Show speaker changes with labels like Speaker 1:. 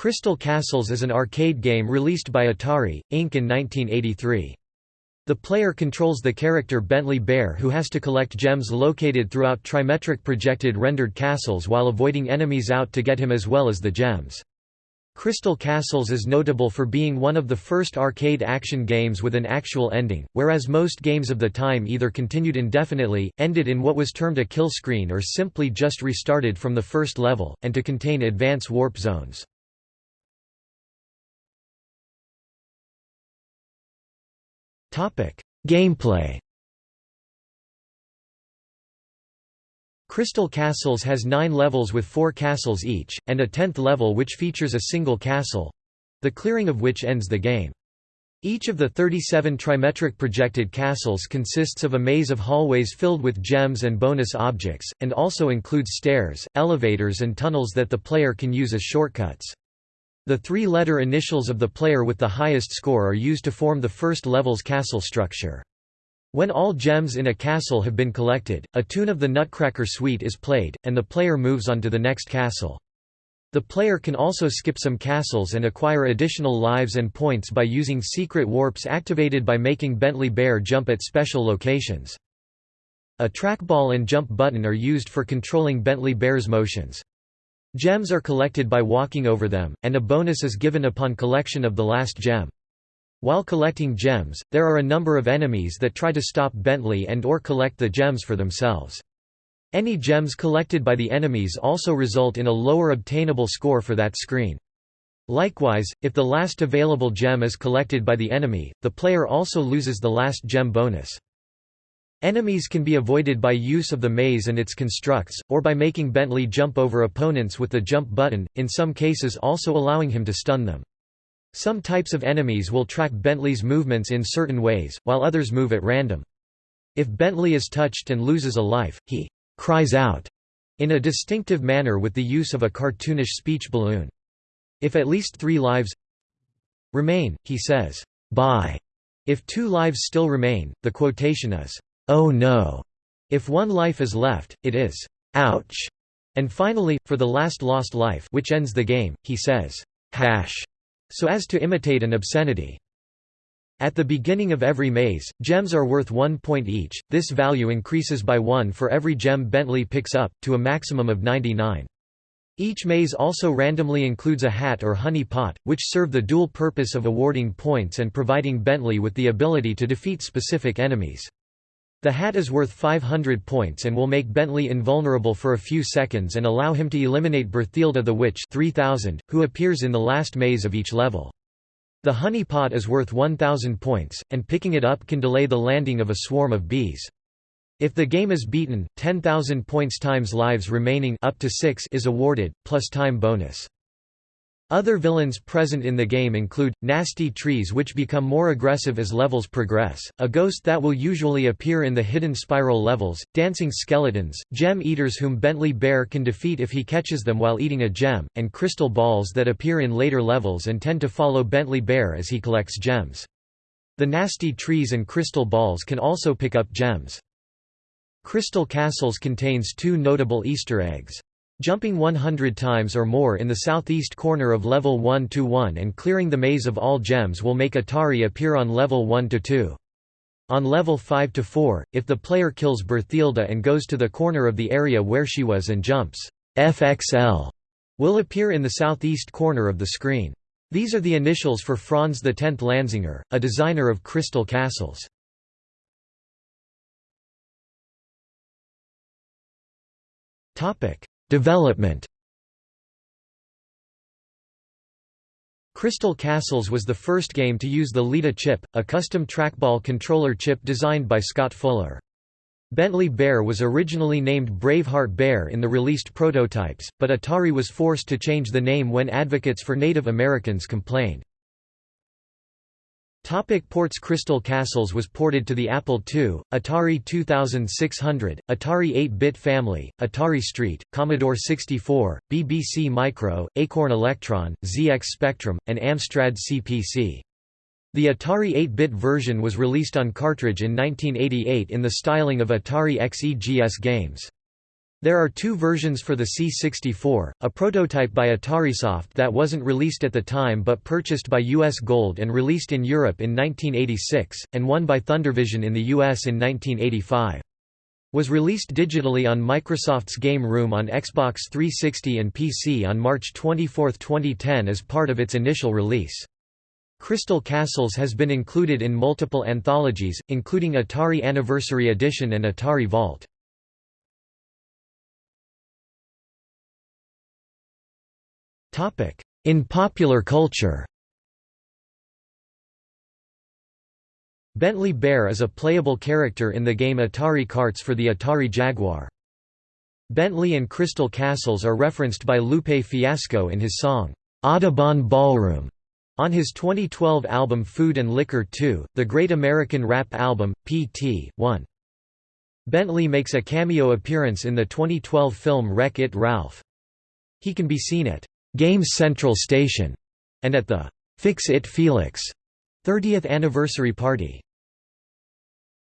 Speaker 1: Crystal Castles is an arcade game released by Atari, Inc. in 1983. The player controls the character Bentley Bear who has to collect gems located throughout trimetric projected rendered castles while avoiding enemies out to get him as well as the gems. Crystal Castles is notable for being one of the first arcade action games with an actual ending, whereas most games of the time either continued indefinitely, ended in what was termed a kill screen or simply just restarted from the first level, and to contain advance warp zones. Gameplay Crystal Castles has nine levels with four castles each, and a tenth level which features a single castle—the clearing of which ends the game. Each of the 37 trimetric projected castles consists of a maze of hallways filled with gems and bonus objects, and also includes stairs, elevators and tunnels that the player can use as shortcuts. The three-letter initials of the player with the highest score are used to form the first level's castle structure. When all gems in a castle have been collected, a tune of the Nutcracker Suite is played, and the player moves on to the next castle. The player can also skip some castles and acquire additional lives and points by using secret warps activated by making Bentley Bear jump at special locations. A trackball and jump button are used for controlling Bentley Bear's motions. Gems are collected by walking over them, and a bonus is given upon collection of the last gem. While collecting gems, there are a number of enemies that try to stop Bentley and or collect the gems for themselves. Any gems collected by the enemies also result in a lower obtainable score for that screen. Likewise, if the last available gem is collected by the enemy, the player also loses the last gem bonus. Enemies can be avoided by use of the maze and its constructs, or by making Bentley jump over opponents with the jump button, in some cases also allowing him to stun them. Some types of enemies will track Bentley's movements in certain ways, while others move at random. If Bentley is touched and loses a life, he «cries out» in a distinctive manner with the use of a cartoonish speech balloon. If at least three lives remain, he says, "'Bye'". If two lives still remain, the quotation is, "'Oh no'". If one life is left, it is, "'Ouch'". And finally, for the last lost life which ends the game, he says, "'Hash' so as to imitate an obscenity. At the beginning of every maze, gems are worth one point each, this value increases by one for every gem Bentley picks up, to a maximum of 99. Each maze also randomly includes a hat or honey pot, which serve the dual purpose of awarding points and providing Bentley with the ability to defeat specific enemies. The hat is worth 500 points and will make Bentley invulnerable for a few seconds and allow him to eliminate Berthilda the Witch 3000, who appears in the last maze of each level. The honey pot is worth 1000 points, and picking it up can delay the landing of a swarm of bees. If the game is beaten, 10,000 points times lives remaining up to 6 is awarded, plus time bonus. Other villains present in the game include, nasty trees which become more aggressive as levels progress, a ghost that will usually appear in the hidden spiral levels, dancing skeletons, gem eaters whom Bentley Bear can defeat if he catches them while eating a gem, and crystal balls that appear in later levels and tend to follow Bentley Bear as he collects gems. The nasty trees and crystal balls can also pick up gems. Crystal Castles contains two notable Easter eggs. Jumping 100 times or more in the southeast corner of level 1–1 and clearing the maze of all gems will make Atari appear on level 1–2. On level 5–4, if the player kills Berthilda and goes to the corner of the area where she was and jumps, FXL will appear in the southeast corner of the screen. These are the initials for Franz X Lanzinger, a designer of crystal castles. Topic: Development Crystal Castles was the first game to use the LETA chip, a custom trackball controller chip designed by Scott Fuller. Bentley Bear was originally named Braveheart Bear in the released prototypes, but Atari was forced to change the name when advocates for Native Americans complained. Topic ports Crystal Castles was ported to the Apple II, Atari 2600, Atari 8-bit family, Atari ST, Commodore 64, BBC Micro, Acorn Electron, ZX Spectrum, and Amstrad CPC. The Atari 8-bit version was released on cartridge in 1988 in the styling of Atari XEGS games. There are two versions for the C64, a prototype by AtariSoft that wasn't released at the time but purchased by US Gold and released in Europe in 1986, and one by Thundervision in the US in 1985. Was released digitally on Microsoft's Game Room on Xbox 360 and PC on March 24, 2010 as part of its initial release. Crystal Castles has been included in multiple anthologies, including Atari Anniversary Edition and Atari Vault. In popular culture Bentley Bear is a playable character in the game Atari Karts for the Atari Jaguar. Bentley and Crystal Castles are referenced by Lupe Fiasco in his song, Audubon Ballroom, on his 2012 album Food and Liquor 2, the Great American Rap Album, Pt. 1. Bentley makes a cameo appearance in the 2012 film Wreck-It Ralph. He can be seen at Games Central Station and at the Fix It Felix 30th anniversary party.